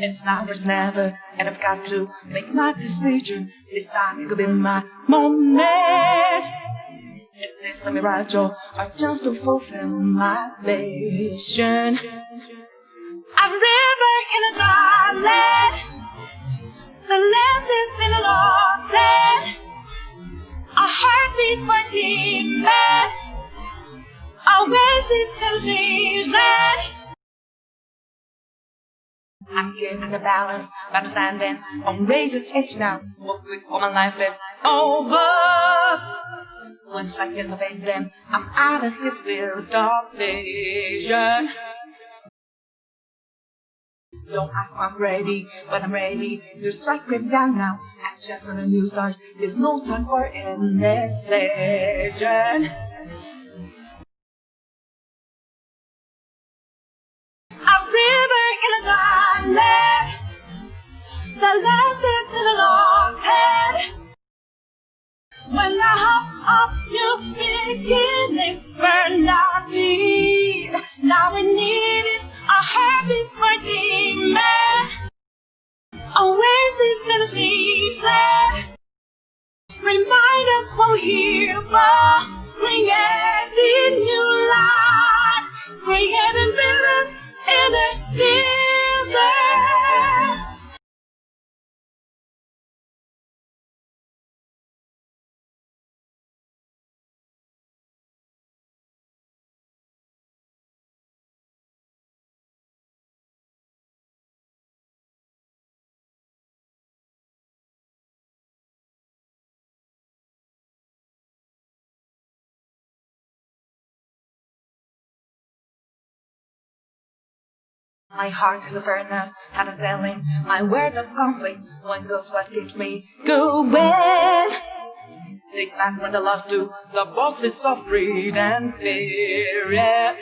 It's now or it's never, and I've got to make my decision. This time could be my moment. If this a mirage or just to fulfill my mission. A river in a valley, the land is in a lost land. A heartbeat for demon, oasis in strange land. I'm getting the balance, but standing on razor's edge now. What with all my life is over. Once I disobey them, I'm out of his will, dark vision. Don't ask if I'm ready, but I'm ready to strike it down now. Act just on the new stars, there's no time for indecision. A the left is in a lost head. When I hope of new beginnings burned our feet, now we need it, a heartbeat for demon. Oasis in a ceaseless. Remind us what we're here for. Creating new life, creating rivers in the desert. My heart is a furnace, and a selling my word of conflict. One goes what keeps me going. Take back when the lost do the bosses of greed and fear. Yeah.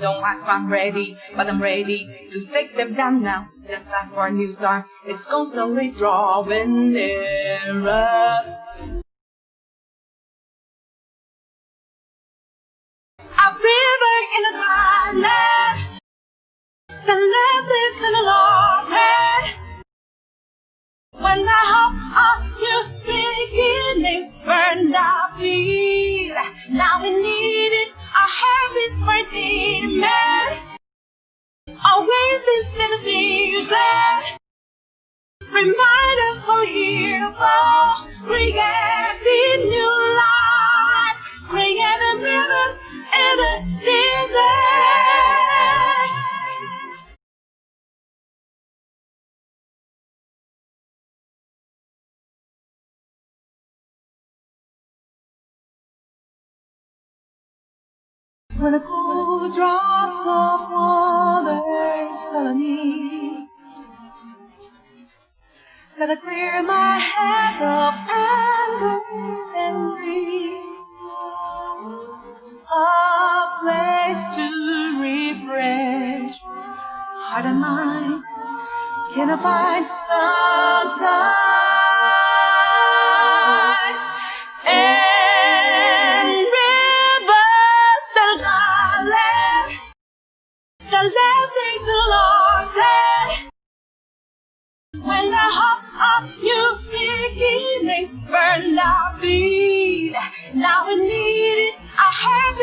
Don't ask I'm ready, but I'm ready to take them down now. The time for a new start is constantly drawing nearer. Oasis in the ceaseless. Remind us we're here for, creating new life, creating rivers in the desert. When a cool drop of water on me, Gotta clear my head of anger and grief. A place to refresh heart and mind. Can I find some time? The left is lost. When the hope of new beginnings burned our feet, now we need it, a heartbeat